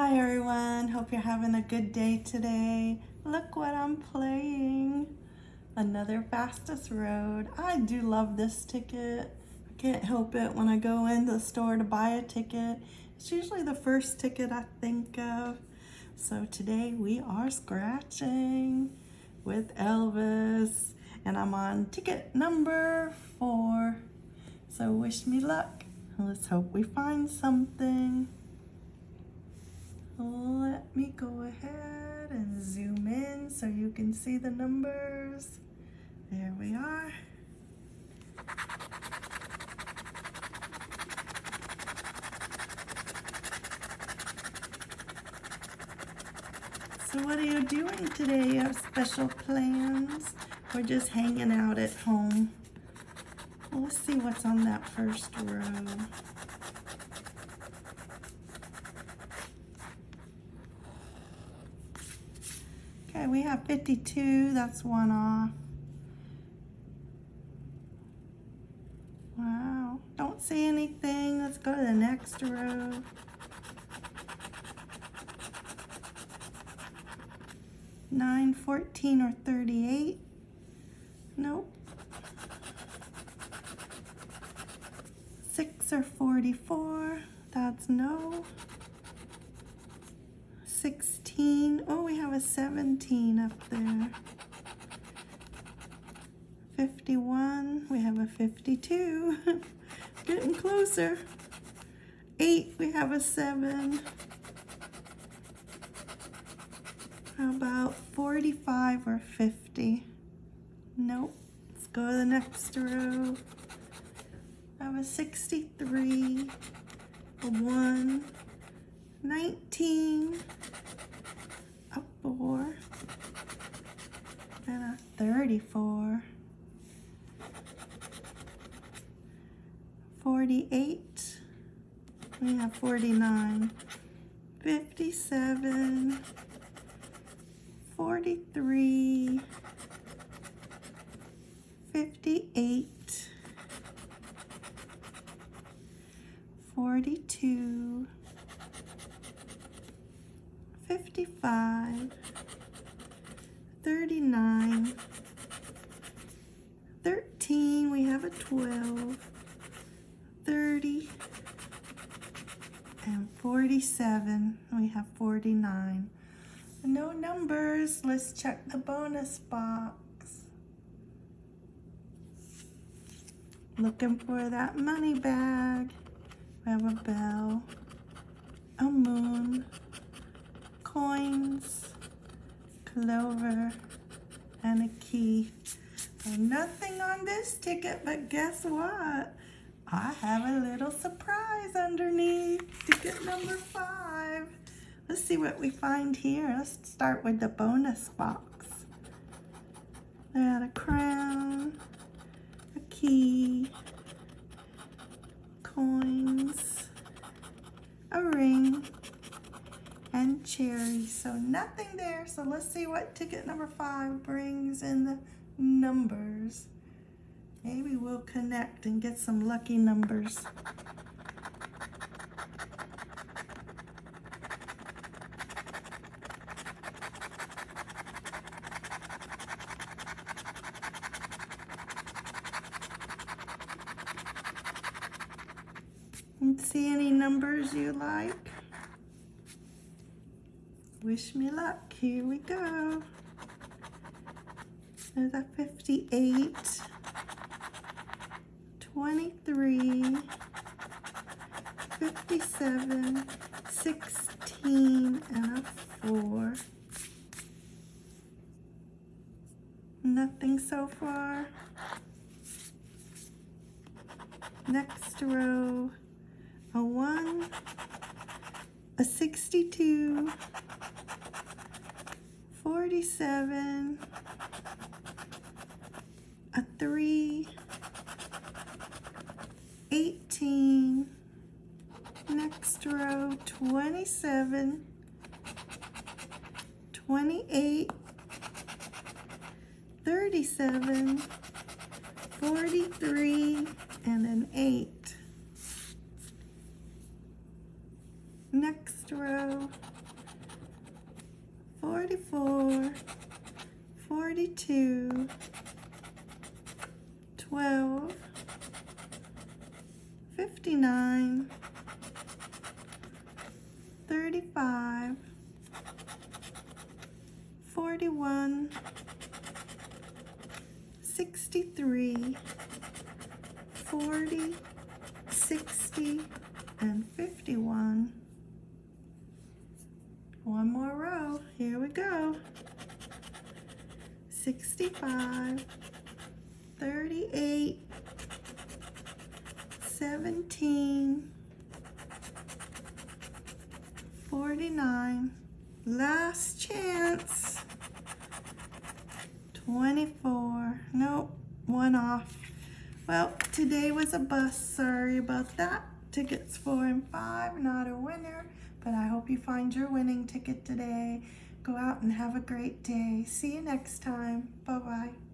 Hi everyone, hope you're having a good day today. Look what I'm playing. Another fastest road. I do love this ticket. I can't help it when I go into the store to buy a ticket. It's usually the first ticket I think of. So today we are scratching with Elvis and I'm on ticket number four. So wish me luck. Let's hope we find something. Let me go ahead and zoom in so you can see the numbers. There we are. So what are you doing today? You have special plans? We're just hanging out at home? Well, let's see what's on that first row. Okay, we have 52, that's one off. Wow, don't see anything. Let's go to the next row. Nine, fourteen, or 38. Nope. Six or 44, that's no. 16. Oh, we have a 17 up there. 51. We have a 52. Getting closer. 8. We have a 7. How about 45 or 50? Nope. Let's go to the next row. I have a 63, a 1, 19, a 4, and a 34, 48, we have 49, 57, 43, 58, 42, 55, 39, 13, we have a 12, 30, and 47, we have 49. No numbers, let's check the bonus box. Looking for that money bag. We have a bell, a moon, coins, clover, and a key. Nothing on this ticket, but guess what? I have a little surprise underneath. Ticket number five. Let's see what we find here. Let's start with the bonus box. We got a crown, a key, coins, a ring, and cherries. So nothing there. So let's see what ticket number five brings in the numbers. Maybe we'll connect and get some lucky numbers. see any numbers you like? Wish me luck. Here we go. There's a 58, 23, 57, 16, and a 4. Nothing so far. Next row, a 1, a 62, 47, a 3, 18, next row 27, 28, 37, 43, and an 8. Next row, 44, 42, 12, 59, 35, 41, 63, 40, 60, and 51. One more row, here we go. 65, 24, nope, one off. Well, today was a bust, sorry about that. Tickets four and five, not a winner, but I hope you find your winning ticket today. Go out and have a great day. See you next time. Bye-bye.